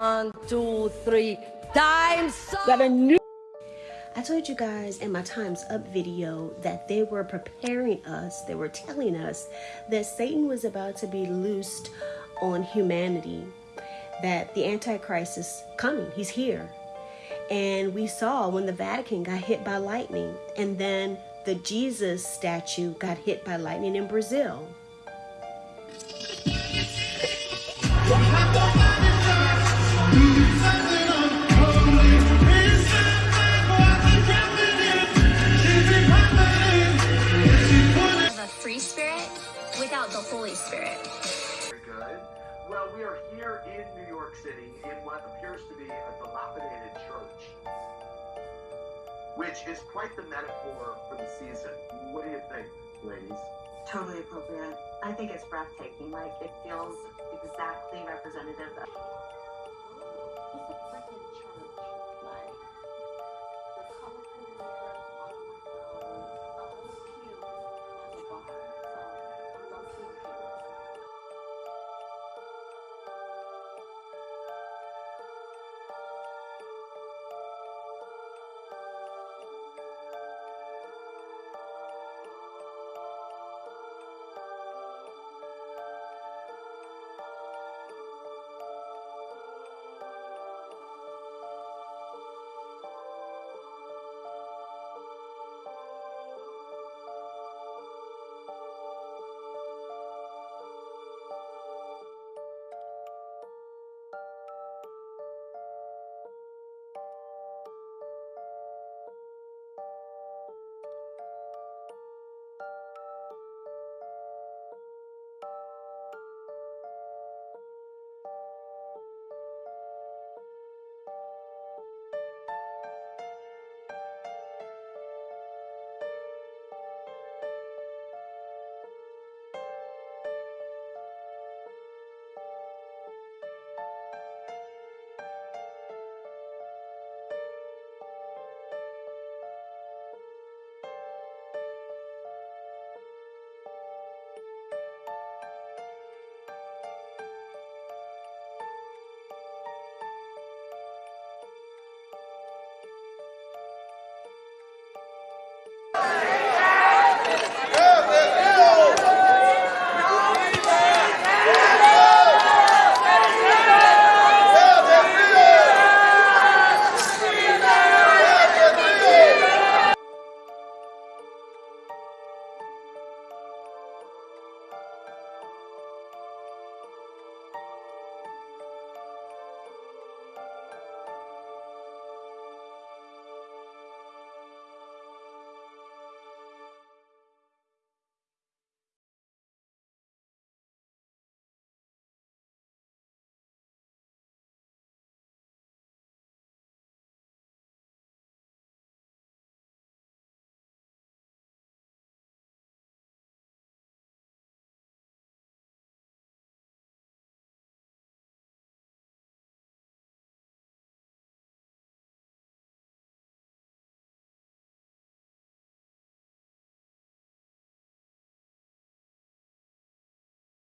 One, two, three, times up. Got a new. I told you guys in my Times Up video that they were preparing us, they were telling us that Satan was about to be loosed on humanity, that the Antichrist is coming, he's here. And we saw when the Vatican got hit by lightning, and then the Jesus statue got hit by lightning in Brazil. Without the Holy Spirit. Very good. Well, we are here in New York City in what appears to be a dilapidated church, which is quite the metaphor for the season. What do you think, ladies? Totally appropriate. I think it's breathtaking. Like it feels exactly representative of